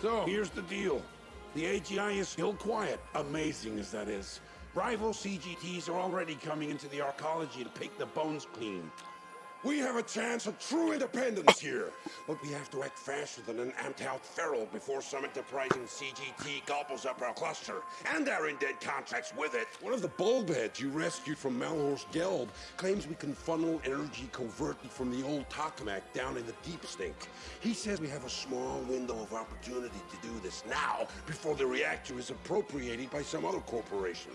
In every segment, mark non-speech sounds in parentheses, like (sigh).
So, here's the deal. The AGI is still quiet, amazing as that is. Rival CGTs are already coming into the arcology to pick the bones clean. We have a chance of true independence here, but we have to act faster than an amped-out feral before some enterprising CGT gobbles up our cluster, and our indent contracts with it. One of the bulbheads you rescued from Malhorst Gelb claims we can funnel energy covertly from the old tokamak down in the deep stink. He says we have a small window of opportunity to do this now, before the reactor is appropriated by some other corporation.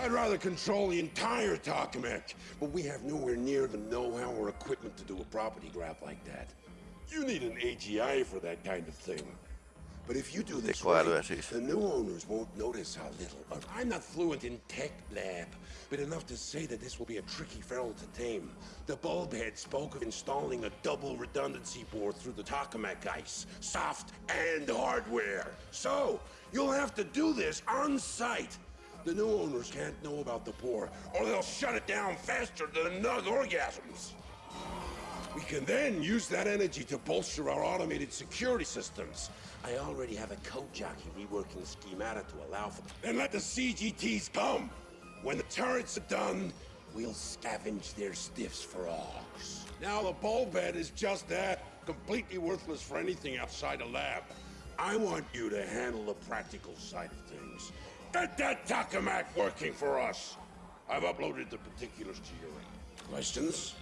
I'd rather control the entire Tokamak, but we have nowhere near the know-how or equipment to do a property grab like that. You need an AGI for that kind of thing. But if you do this right, the new owners won't notice how little. I'm not fluent in tech lab, but enough to say that this will be a tricky feral to tame. The bulbhead spoke of installing a double redundancy board through the tokamak ice, soft and hardware. So, you'll have to do this on site the new owners can't know about the poor, or they'll shut it down faster than nug orgasms. We can then use that energy to bolster our automated security systems. I already have a code jockey reworking the schemata to allow for... Then let the CGTs come! When the turrets are done, we'll scavenge their stiffs for orcs. Now the bulbhead is just that, completely worthless for anything outside a lab. I want you to handle the practical side of things. Get that Tokamak working for us! I've uploaded the particulars to your end. Questions?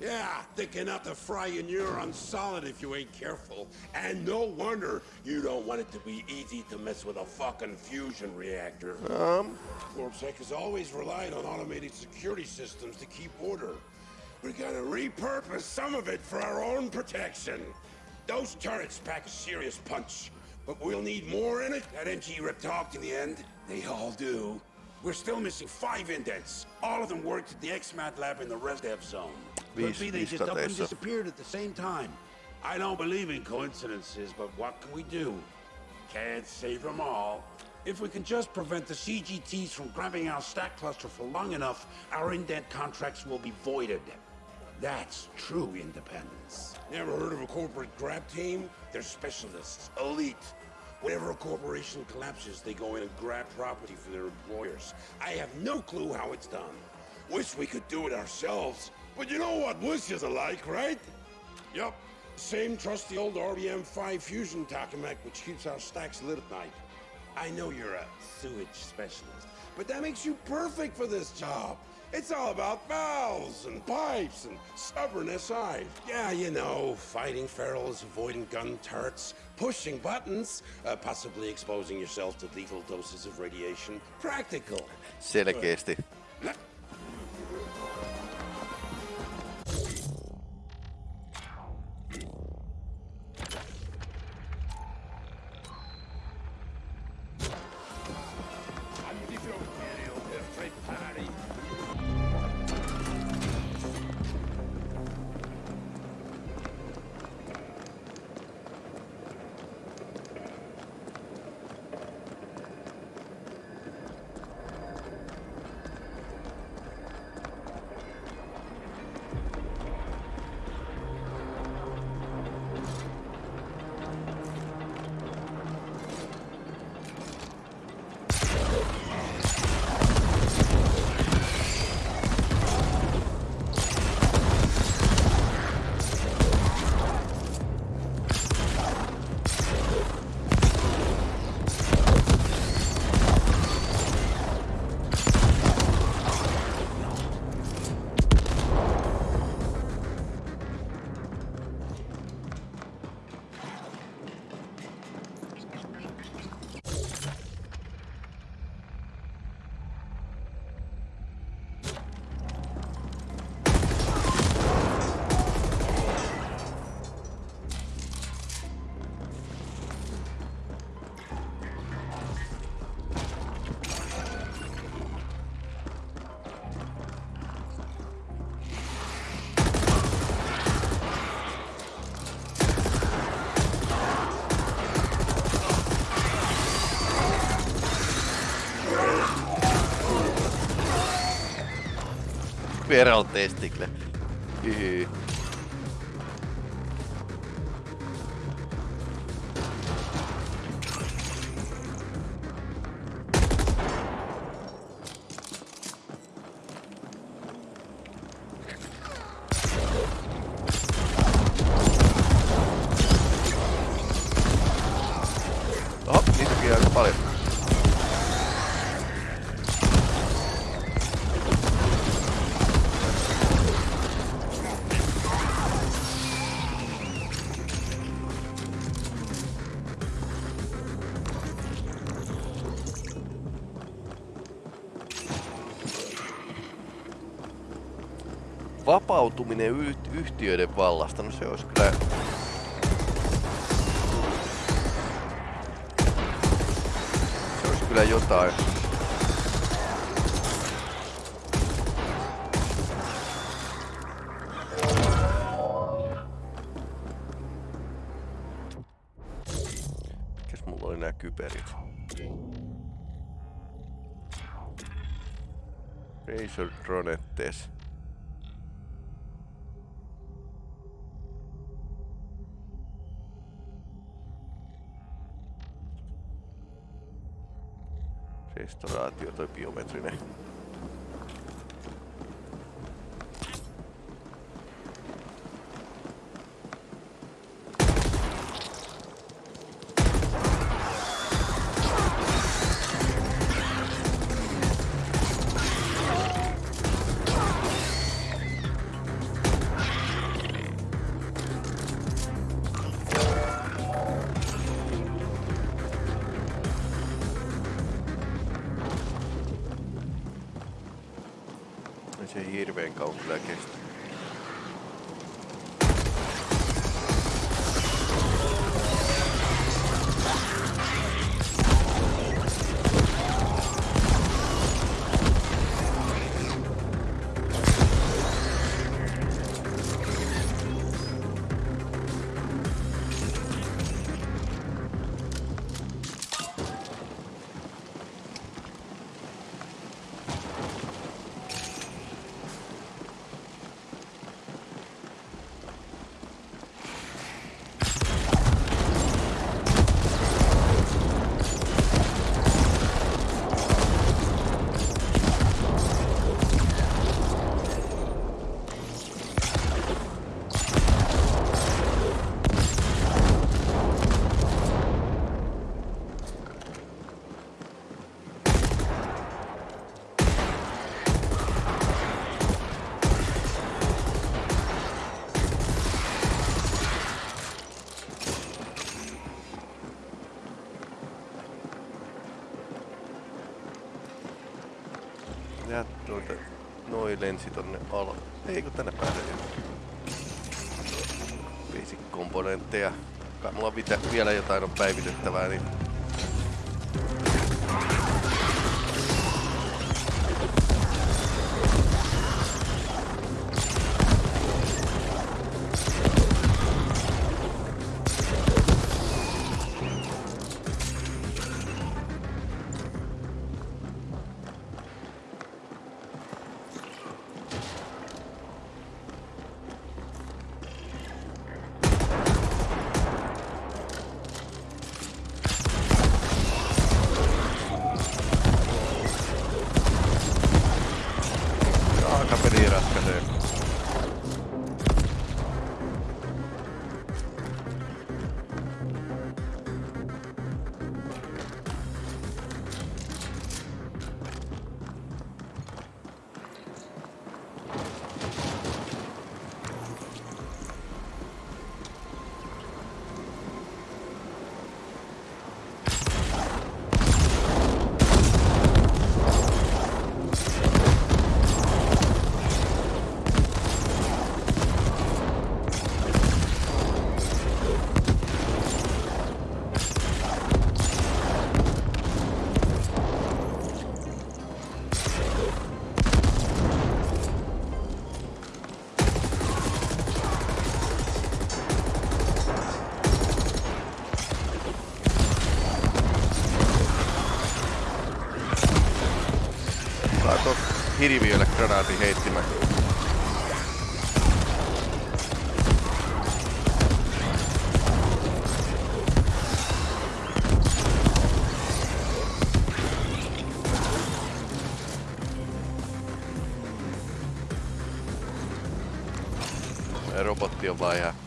Yeah, thick enough to fry your neurons solid if you ain't careful. And no wonder you don't want it to be easy to mess with a fucking fusion reactor. Um? Corpsec has always relied on automated security systems to keep order. We're gonna repurpose some of it for our own protection. Those turrets pack a serious punch. But we'll need more in it. That NG ripped talked in the end. They all do. We're still missing five indents. All of them worked at the XMAT lab in the ResDev zone. Could be they just up and disappeared at the same time. I don't believe in coincidences, but what can we do? Can't save them all. If we can just prevent the CGTs from grabbing our stack cluster for long enough, our indent contracts will be voided. That's true independence. Never heard of a corporate grab team? They're specialists, elite. Whenever a corporation collapses, they go in and grab property for their employers. I have no clue how it's done. Wish we could do it ourselves. But you know what wishes are like, right? Yup. Same trusty old RBM-5 fusion tokamak which keeps our stacks lit at night. I know you're a sewage specialist, but that makes you perfect for this job. It's all about valves and pipes and stubborn SI. Yeah, you know, fighting ferals, avoiding gun turrets, pushing buttons, uh, possibly exposing yourself to lethal doses of radiation. Practical. Selkeästi. Feral testicle. Hyhy. Vapautuminen yht- yhtiöiden vallasta, no se olisi kyllä... Se olisi kyllä jotain. Mikäs mulla oli nää kyberit? Razor Dronettes. Restauraatio toi biometrinen. Noi lensi tonne alas. Ei kun tänne pääsee jo. Basic komponentteja. Kai mulla on vielä jotain on päivitettävää, niin hirviölle granaatin heittimä. Robotti on vaan ihan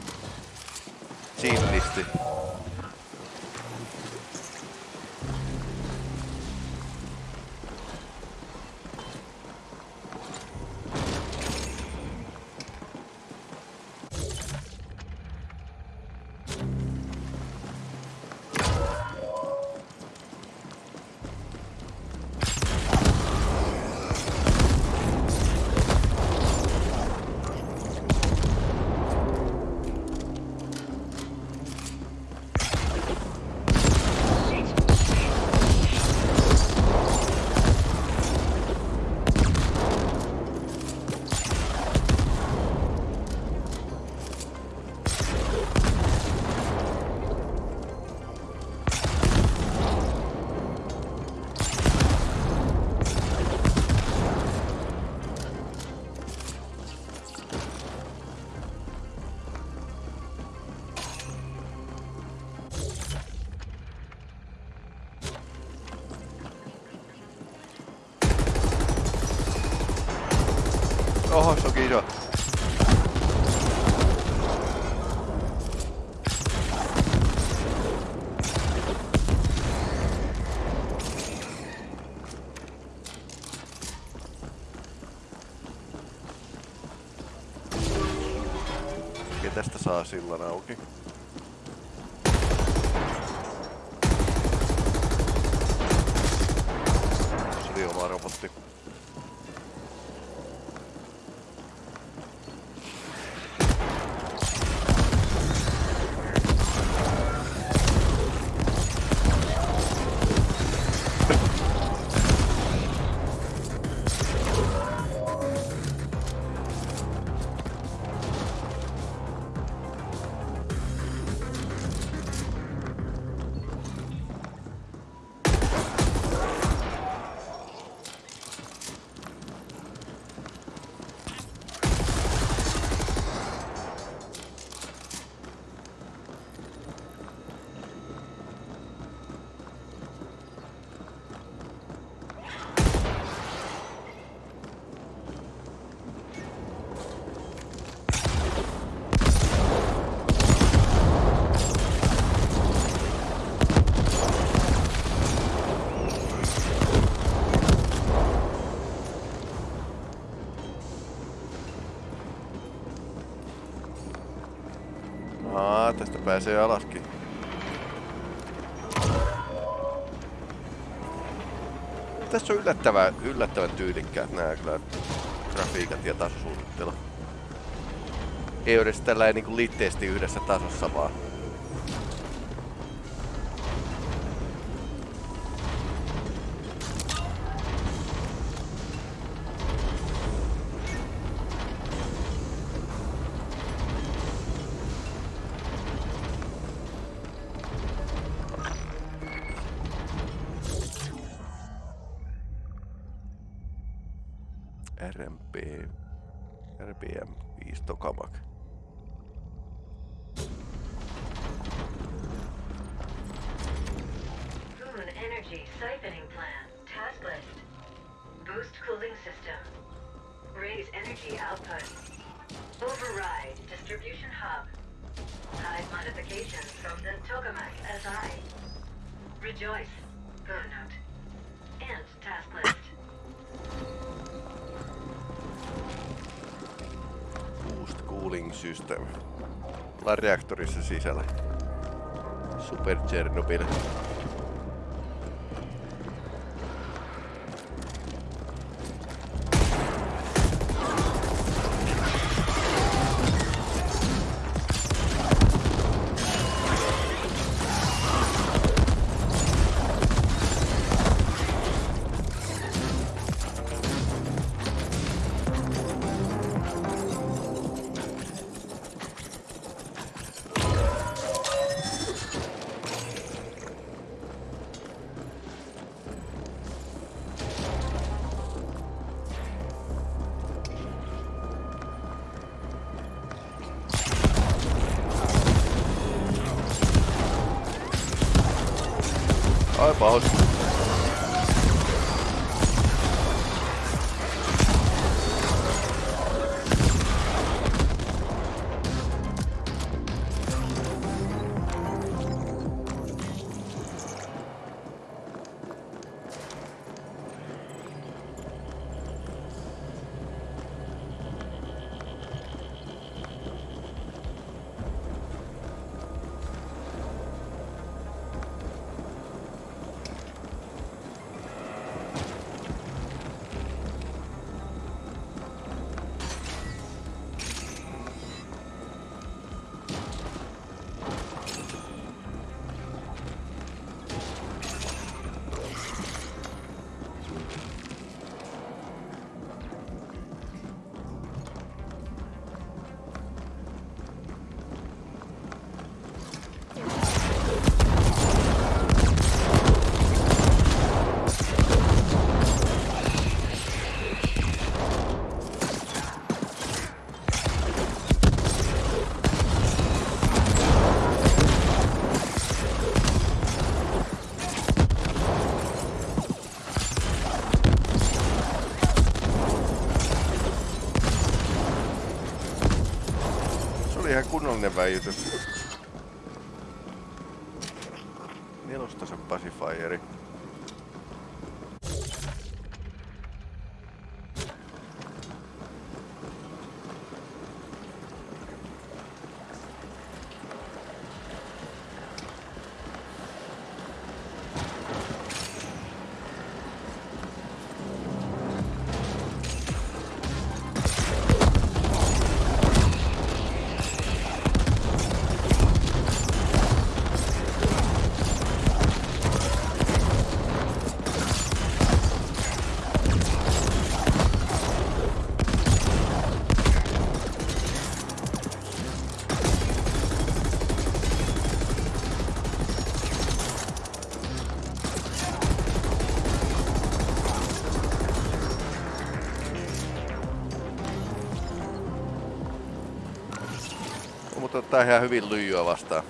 sillan auki. Se oli oma robotti. Aa, tästä pääsee alaskin. Tässä on yllättävän, yllättävän tyylikkäät nämä kyllä grafiikat ja tasosuunnittelu. Ei ole edes tällä niin litteesti yhdessä tasossa vaan. Override distribution hub. Hide modifications from the Tokamak SI. Rejoice. Burnout. And task list. Boost Cooling System. Ollaan reaktorissa sisällä. Super Chernobyl. I bought. Väijytys. Nelostasen kannattaa ihan hyvin lyijyä vastaan.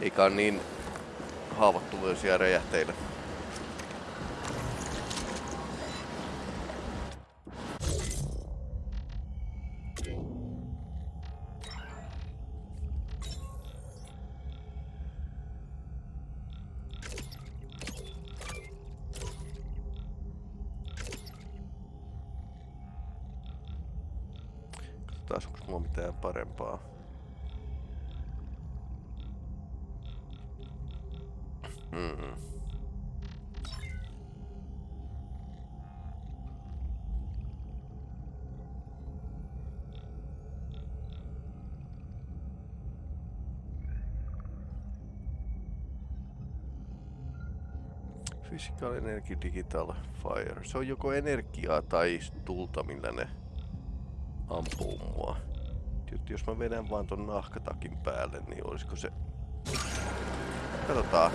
Eikä niin haavoittuvuisia räjähteillä. Physical Energy Digital Fire. Se on joko energiaa tai tulta, millä ne ampuu mua. Tietysti jos mä vedän vaan ton nahkatakin päälle, niin olisiko se... Katsotaan.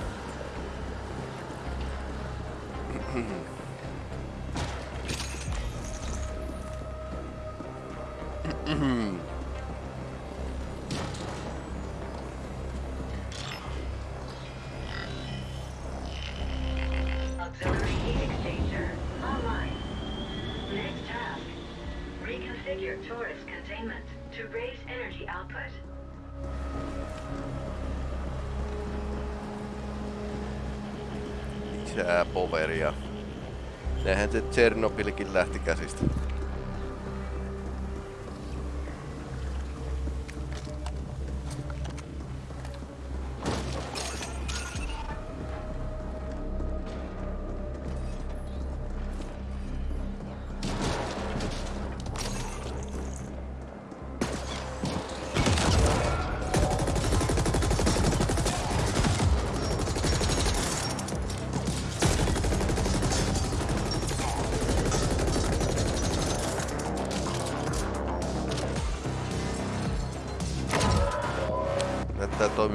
Auxiliary (clears throat) Poveria, Nehän se Tchernobylkin lähti käsistä.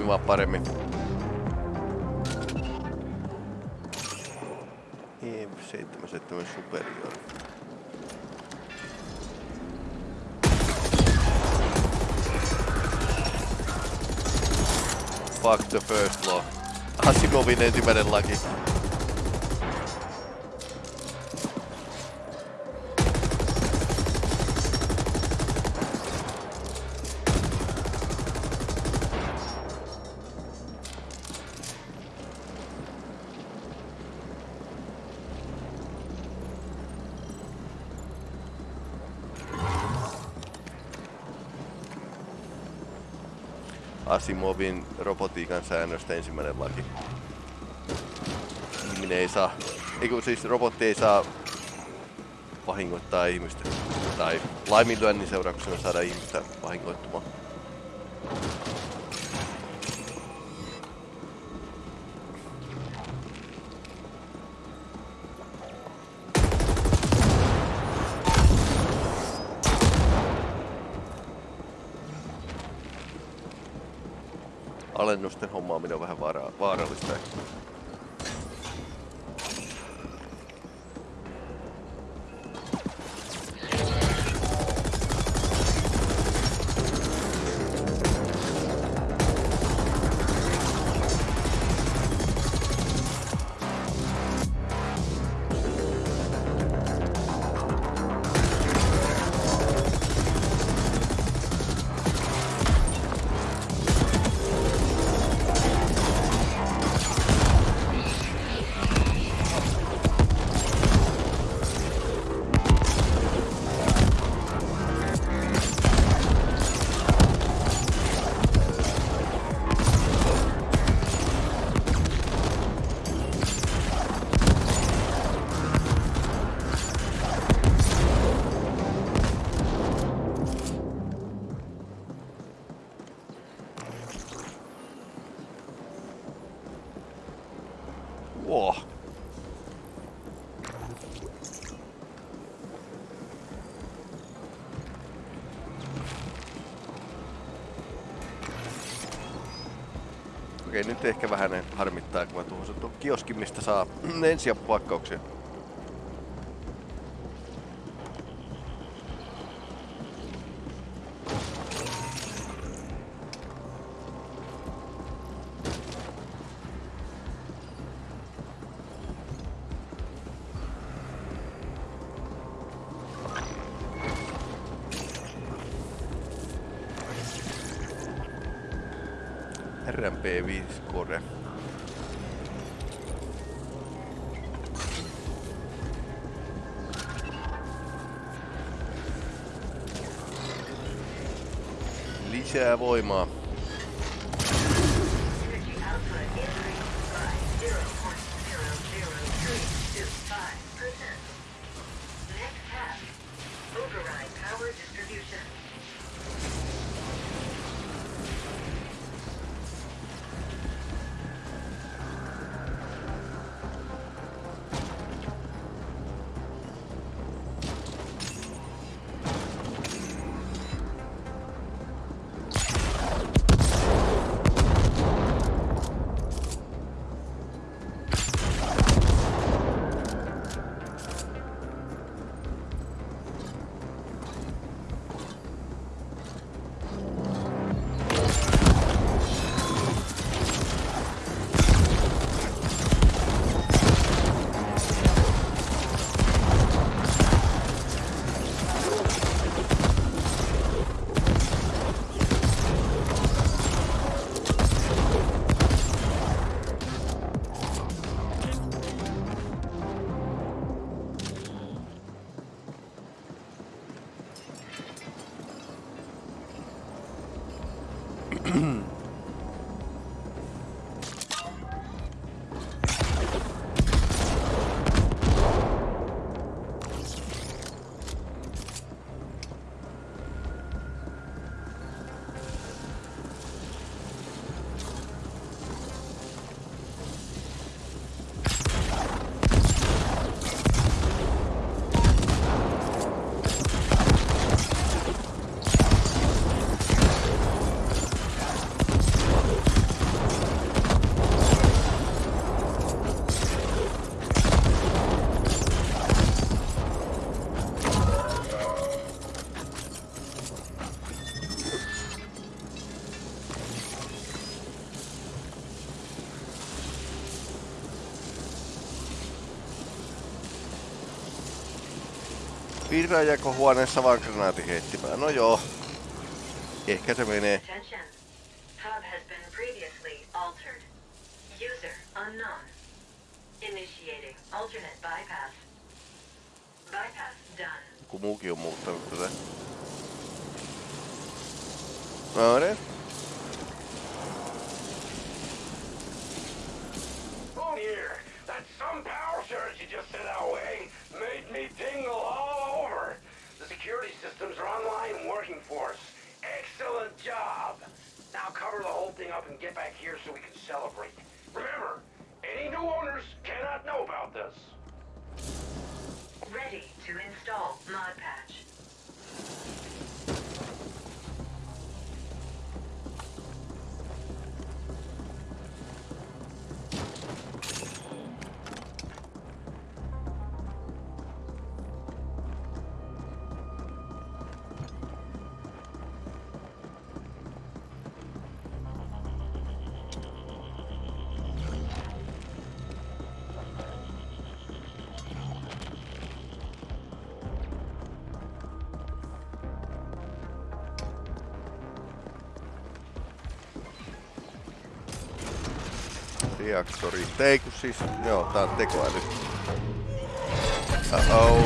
Toimimaan paremmin. EM77 Superior. Fuck the first law. Asimovin ensimmäinen laki. Asimovin robotiikan säännöstä ensimmäinen laki. Ihminen ei saa, ei kun siis robotti ei saa vahingoittaa ihmistä. Tai laiminlyönnin seurauksena saada ihmistä vahingoittumaan. Okei, nyt ehkä vähän harmittaa, kun mä tuohon tuon kioskin, mistä saa ensiapupakkauksia. Gran vi scorre lisää voimaa Virajako huoneessa vaan granaatin heittimään. No joo. Ehkä se menee. Joku muukin on muuttanut tätä. No niin. Oh that some power surge you just sent our way made me tingle and working for us. Excellent job. Now cover the whole thing up and get back here so we can celebrate. Remember, any new owners cannot know about this. Ready to install mod patch. Reaktori. Ei kun siis, joo, tää on tekoäly. Oh,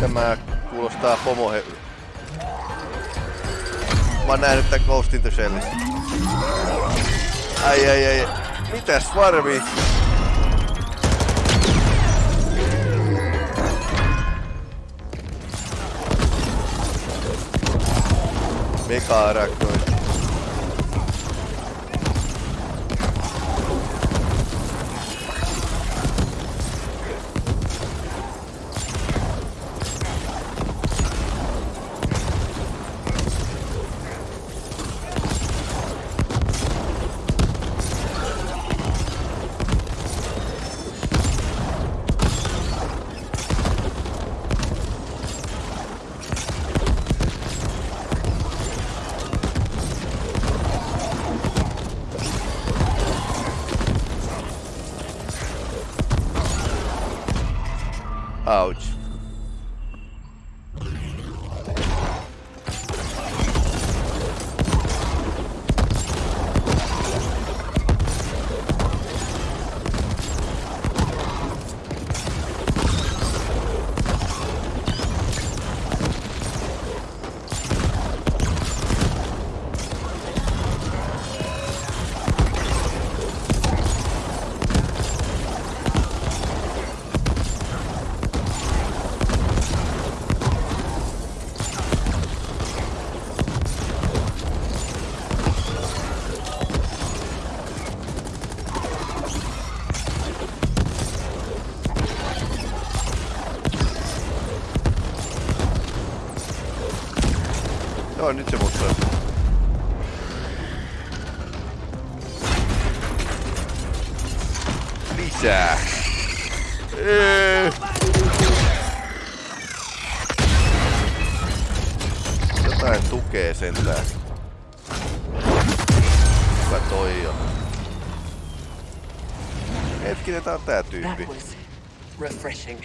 tämä kuulostaa pomohe... Mä oon nähnyt tän Ghost in the Shellistä. Ai ai ai. Mitäs varmi? Mega-araknoid. Tää on tää tyyppi. That was refreshing.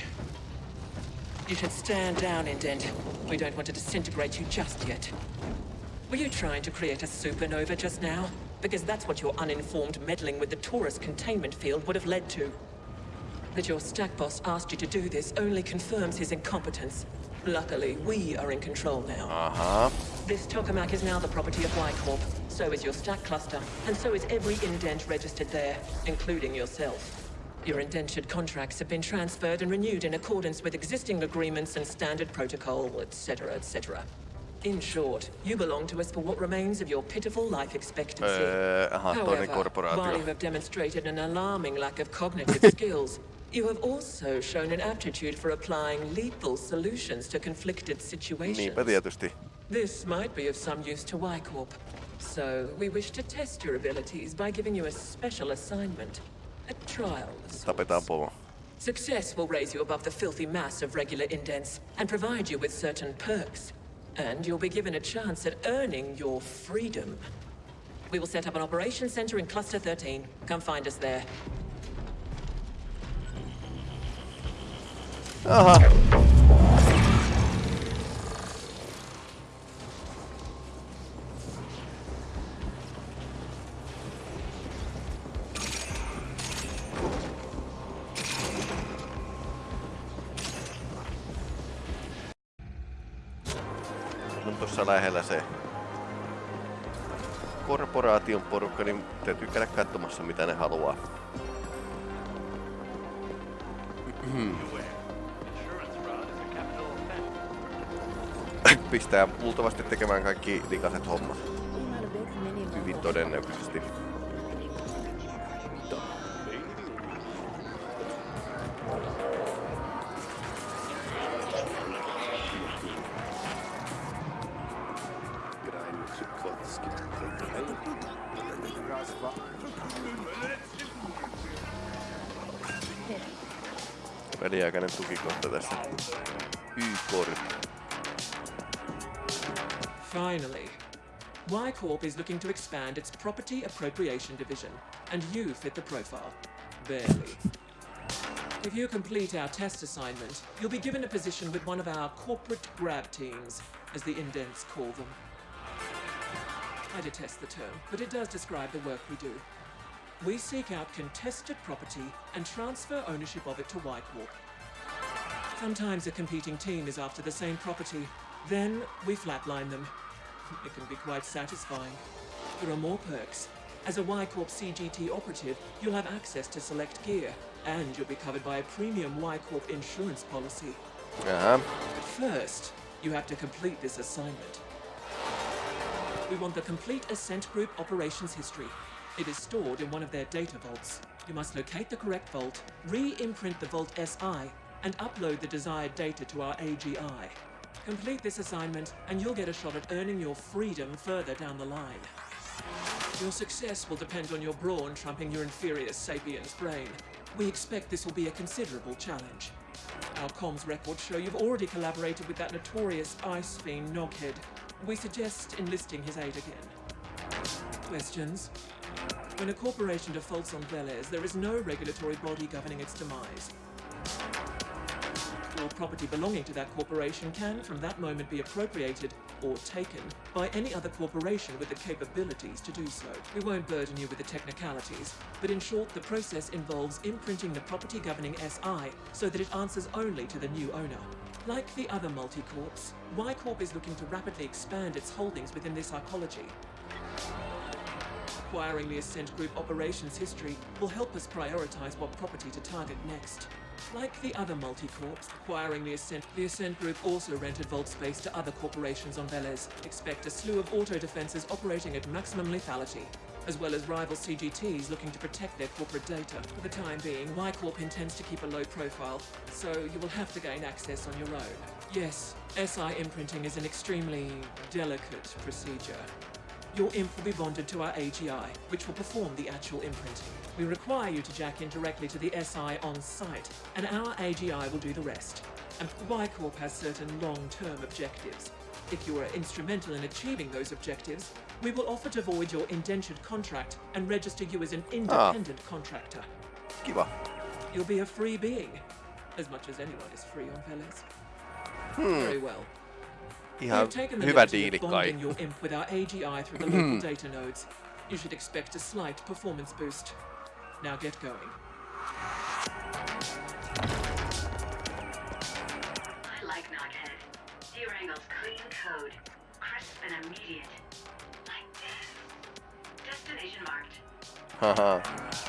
You should stand down, Indent. We don't want to disintegrate you just yet. Were you trying to create a supernova just now? Because that's what your uninformed meddling with the torus containment field would have led to. That your stack boss asked you to do this only confirms his incompetence. Luckily, we are in control now. Uh-huh. This tokamak is now the property of Y-Corp. So is your stack cluster, and so is every indent registered there, including yourself. Your indentured contracts have been transferred and renewed in accordance with existing agreements and standard protocol, etc., etc. In short, you belong to us for what remains of your pitiful life expectancy. Öö, aha, However, while you have demonstrated an alarming lack of cognitive (laughs) skills, you have also shown an aptitude for applying lethal solutions to conflicted situations. This might be of some use to Y-Corp. So, we wish to test your abilities by giving you a special assignment. A trial. Tapetaan pomo. Success will raise you above the filthy mass of regular indents and provide you with certain perks. And you'll be given a chance at earning your freedom. We will set up an operations center in Cluster 13. Come find us there. Aha. Lähellä se korporaation porukka, niin täytyy käydä katsomassa mitä ne haluaa. Pistää luultavasti tekemään kaikki likaset hommat. Hyvin todennäköisesti. Tukikohta tässä. Y-korp. Finally, Y-Corp is looking to expand its property appropriation division, and you fit the profile. Barely. If you complete our test assignment, you'll be given a position with one of our corporate grab teams, as the indents call them. I detest the term, but it does describe the work we do. We seek out contested property and transfer ownership of it to Y-Corp. Sometimes a competing team is after the same property. Then we flatline them. It can be quite satisfying. There are more perks. As a Y-Corp CGT operative, you'll have access to select gear, and you'll be covered by a premium Y-Corp insurance policy. Uh-huh. But first, you have to complete this assignment. We want the complete Ascent Group operations history. It is stored in one of their data vaults. You must locate the correct vault, re-imprint the Vault SI, and upload the desired data to our AGI. Complete this assignment, and you'll get a shot at earning your freedom further down the line. Your success will depend on your brawn trumping your inferior sapien's brain. We expect this will be a considerable challenge. Our comms records show you've already collaborated with that notorious ice fiend Knothead. We suggest enlisting his aid again. Questions? When a corporation defaults on Veles, there is no regulatory body governing its demise. All property belonging to that corporation can, from that moment, be appropriated or taken by any other corporation with the capabilities to do so. We won't burden you with the technicalities, but in short, the process involves imprinting the property governing SI so that it answers only to the new owner. Like the other multi-corps, Y-Corp is looking to rapidly expand its holdings within this arcology. Acquiring the Ascent Group operations history will help us prioritize what property to target next. Like the other multi-corps, acquiring the Ascent, the Ascent Group also rented vault space to other corporations on Veles. Expect a slew of auto defenses operating at maximum lethality, as well as rival CGTs looking to protect their corporate data. For the time being, Y-Corp intends to keep a low profile, so you will have to gain access on your own. Yes, SI imprinting is an extremely delicate procedure. Your imp will be bonded to our AGI, which will perform the actual imprinting. We require you to jack in directly to the SI on site, and our AGI will do the rest. And Y-Corp has certain long-term objectives. If you are instrumental in achieving those objectives, we will offer to void your indentured contract and register you as an independent contractor. Kiva. You'll be a free being, as much as anyone is free on Veles. Very well. We've taken the hyvä liberty diili of kai. bonding your imp with our AGI through the (laughs) local data nodes. You should expect a slight performance boost. Now get going. I like Knothead. He wrangles clean code, crisp and immediate. Like this. Destination marked. Haha.